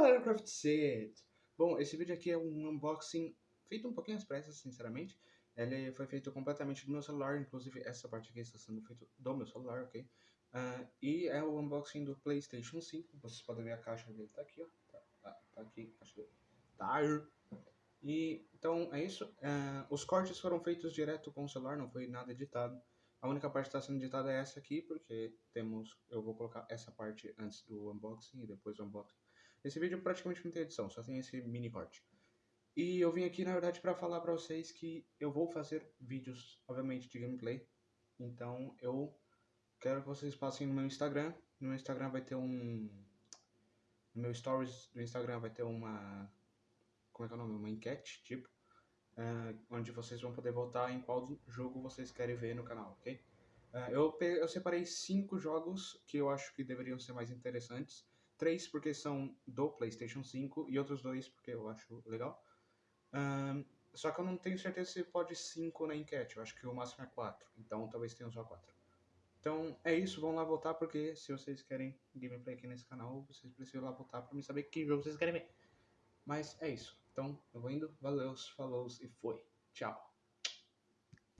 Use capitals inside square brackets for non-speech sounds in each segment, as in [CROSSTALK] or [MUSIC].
galera, Craft Set! Bom, esse vídeo aqui é um unboxing feito um pouquinho às pressas, sinceramente. Ele foi feito completamente do meu celular, inclusive essa parte aqui está sendo feita do meu celular, ok? Uh, e é o unboxing do PlayStation 5. Vocês podem ver a caixa dele, tá aqui, ó. Tá, tá, tá aqui, caixa dele. Tá. E, então, é isso. Uh, os cortes foram feitos direto com o celular, não foi nada editado. A única parte que está sendo editada é essa aqui, porque temos, eu vou colocar essa parte antes do unboxing e depois do unboxing. Esse vídeo praticamente não tem edição, só tem esse mini corte. E eu vim aqui, na verdade, para falar para vocês que eu vou fazer vídeos, obviamente, de gameplay. Então, eu quero que vocês passem no meu Instagram. No meu Instagram vai ter um... No meu stories do Instagram vai ter uma... Como é que é o nome? Uma enquete, tipo uh, onde vocês vão poder votar em qual jogo vocês querem ver no canal, ok? Uh, eu, eu separei cinco jogos que eu acho que deveriam ser mais interessantes. Três porque são do PlayStation 5 e outros dois porque eu acho legal. Uh, só que eu não tenho certeza se pode cinco na enquete. Eu acho que o máximo é quatro. Então talvez tenha só quatro. Então é isso, vão lá votar porque se vocês querem gameplay aqui nesse canal, vocês precisam lá votar para me saber que jogo vocês querem ver. Mas é isso. Então, eu vou indo. Valeu, falou e foi. Tchau.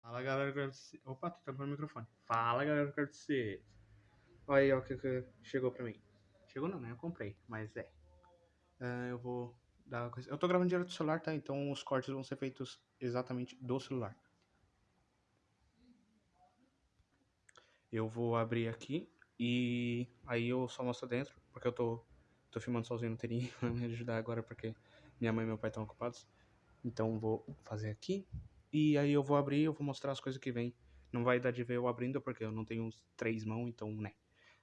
Fala galera, quero. Opa, tô tampando o microfone. Fala galera, quero. Olha aí, ó, o que, que chegou pra mim. Chegou não, né? Eu comprei, mas é. Uh, eu vou dar uma coisa. Eu tô gravando direto do celular, tá? Então os cortes vão ser feitos exatamente do celular. Eu vou abrir aqui e aí eu só mostro dentro, porque eu tô, tô filmando sozinho, não teria [LAUGHS] me ajudar agora, porque minha mãe e meu pai estão ocupados. Então vou fazer aqui. E aí eu vou abrir, eu vou mostrar as coisas que vem. Não vai dar de ver eu abrindo, porque eu não tenho três mãos, então, né.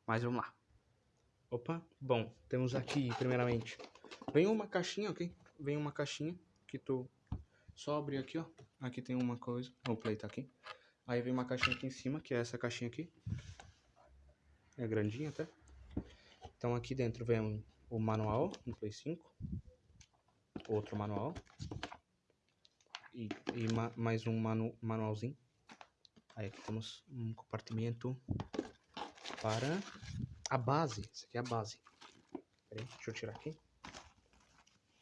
Mas vamos lá. Opa, bom, temos aqui, primeiramente, vem uma caixinha, ok? Vem uma caixinha que tu só abrir aqui, ó. Aqui tem uma coisa, o play tá aqui. Aí vem uma caixinha aqui em cima, que é essa caixinha aqui. É grandinha até. Então aqui dentro vem o manual no Play 5 outro manual. E, e ma, mais um manu, manualzinho. Aí aqui temos um compartimento para a base. Isso aqui é a base. Peraí, deixa eu tirar aqui.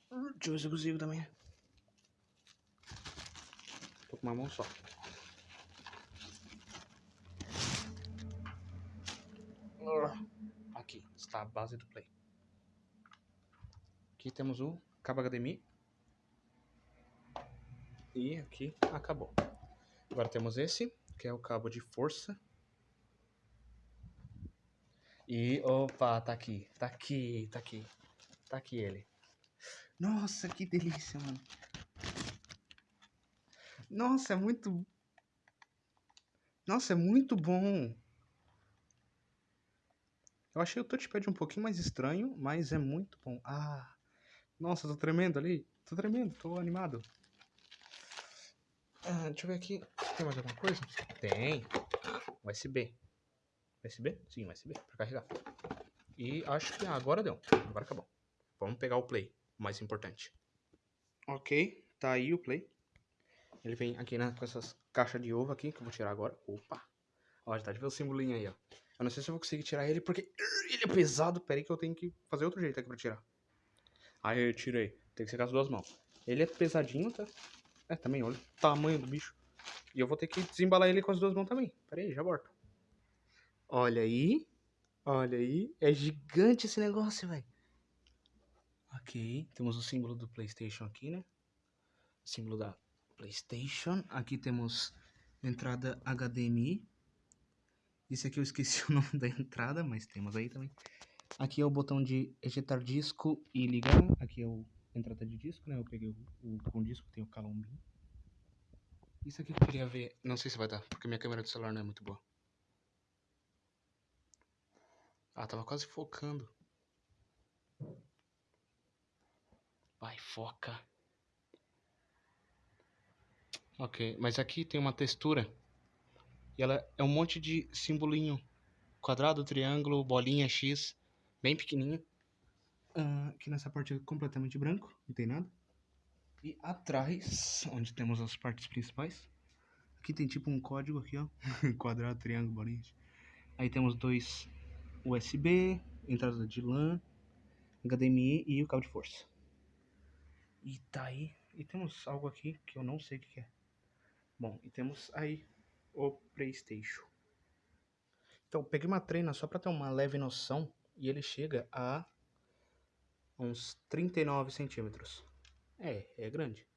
Deixa eu ver se eu consigo também. Tô com uma mão só. Aqui está a base do play. Aqui temos o cabo HDMI. E aqui acabou. Agora temos esse, que é o cabo de força. E, opa, tá aqui, tá aqui, tá aqui, tá aqui ele. Nossa, que delícia, mano. Nossa, é muito... Nossa, é muito bom. Eu achei o touchpad um pouquinho mais estranho, mas é muito bom. Ah, nossa, tô tremendo ali. Tô tremendo, tô animado. Ah, deixa eu ver aqui. Tem mais alguma coisa? Tem. USB. USB? Sim, USB, pra carregar. E acho que agora deu. Agora acabou. Vamos pegar o play, o mais importante. Ok, tá aí o play. Ele vem aqui né, com essas caixas de ovo aqui, que eu vou tirar agora. Opa! Ó, já tá de ver o simbolinho aí, ó. Eu não sei se eu vou conseguir tirar ele, porque ele é pesado. Pera aí que eu tenho que fazer outro jeito aqui pra tirar. Aí eu tirei. Tem que ser com as duas mãos. Ele é pesadinho, tá? É, também, olha o tamanho do bicho. E eu vou ter que desembalar ele com as duas mãos também. Pera aí, já volto. Olha aí. Olha aí. É gigante esse negócio, velho. Ok. Temos o símbolo do Playstation aqui, né? Símbolo da Playstation. Aqui temos entrada HDMI. Esse aqui eu esqueci [LAUGHS] o nome da entrada, mas temos aí também. Aqui é o botão de ejetar disco e ligar. Aqui é o entrada de disco, né? Eu peguei o, o com disco, tem o calombinho. Isso aqui eu queria ver. Não sei se vai dar, porque minha câmera do celular não é muito boa. Ah, tava quase focando. Vai, foca. Ok, mas aqui tem uma textura. E ela é um monte de simbolinho. Quadrado, triângulo, bolinha, X bem pequenininho. Uh, aqui nessa parte é completamente branco, não tem nada. E atrás, onde temos as partes principais, aqui tem tipo um código aqui, ó, [LAUGHS] quadrado, triângulo, bolinha. Aí temos dois USB, entrada de LAN, HDMI e o cabo de força. E tá aí. E temos algo aqui que eu não sei o que é. Bom, e temos aí o Playstation. Então, peguei uma treina só pra ter uma leve noção. E ele chega a uns 39 centímetros. É, é grande.